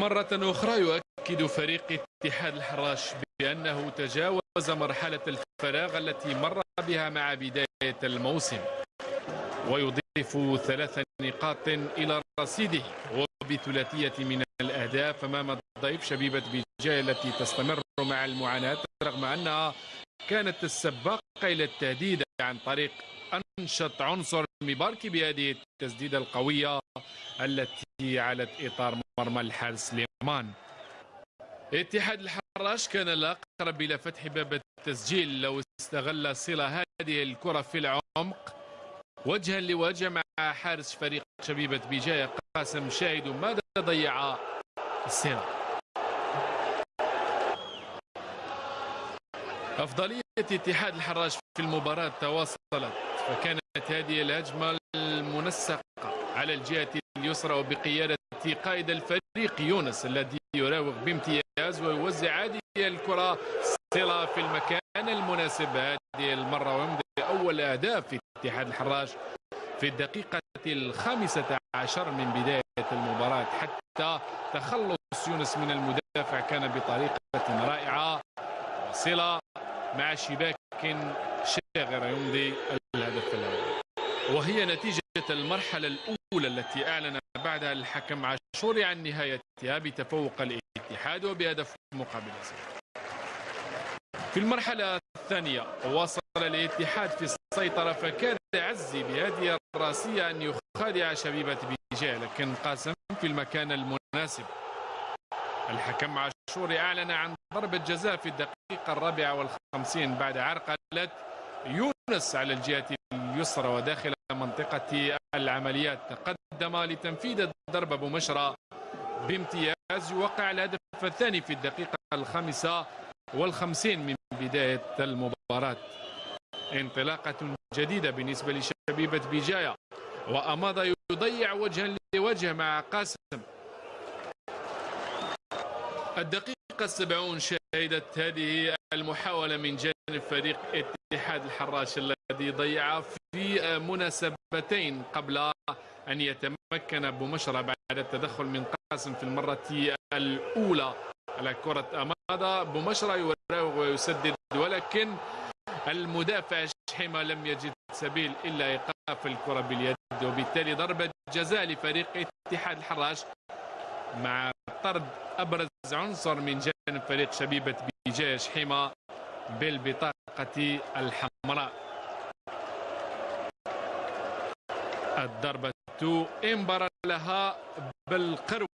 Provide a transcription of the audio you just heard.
مرة أخرى يؤكد فريق اتحاد الحراش بأنه تجاوز مرحلة الفراغ التي مر بها مع بداية الموسم ويضيف ثلاث نقاط إلى رصيده. وبثلاثية من الأهداف أمام الضيف شبيبة بجاية التي تستمر مع المعاناة رغم أنها كانت السباقة إلى التهديد عن طريق أنشط عنصر مباركي بهذه التسديدة القوية التي علت إطار مرمى الحارس سليمان. اتحاد الحراش كان الأقرب إلى فتح باب التسجيل لو استغل صلة هذه الكرة في العمق. وجها لوجه مع حارس فريق شبيبة بجاية قاسم شاهد ماذا ضيع السيرة أفضلية اتحاد الحراش في المباراة تواصلت فكانت هذه الهجمة المنسقة. على الجهة اليسرى وبقيادة قائد الفريق يونس الذي يراوغ بامتياز ويوزع هذه الكرة صلة في المكان المناسب. هذه المرة ويمضي أول أهداف في اتحاد الحراش في الدقيقة الخامسة عشر من بداية المباراة. حتى تخلص يونس من المدافع كان بطريقة رائعة. صلة مع شباك شاغرة يمضي الهدف الأول. وهي نتيجة المرحلة الأولى التي أعلن بعدها الحكم عاشوري عن نهايتها بتفوق الاتحاد وبهدف مقابل صفر. في المرحلة الثانية واصل الاتحاد في السيطرة فكان عزي بهذه الراسية أن يخادع شبيبة بيجا لكن قاسم في المكان المناسب. الحكم عاشوري أعلن عن ضربة جزاء في الدقيقة الرابعة والخمسين بعد عرقلة يونس على الجهة اليسرى وداخل منطقة العمليات. تقدم لتنفيذ الضربة بمشرى بامتياز يوقع الهدف الثاني في الدقيقة الخامسة والخمسين من بداية المباراة. انطلاقة جديدة بالنسبة لشبيبة بجاية وأماض يضيع وجها لوجه مع قاسم. الدقيقة السبعون شهدت هذه المحاولة من جانب فريق اتحاد الحراش الذي ضيع في مناسبتين قبل أن يتمكن بمشرى بعد التدخل من قاسم في المرة الأولى على كرة أماضة بمشرى يراوغ ويسدد ولكن المدافع شحيمة لم يجد سبيل إلا إيقاف الكرة باليد. وبالتالي ضربة جزاء لفريق اتحاد الحراش مع طرد أبرز عنصر من جانب فريق شبيبة بجاية شحيمة. بالبطاقة الحمراء. الضربة انبر لها بالقرب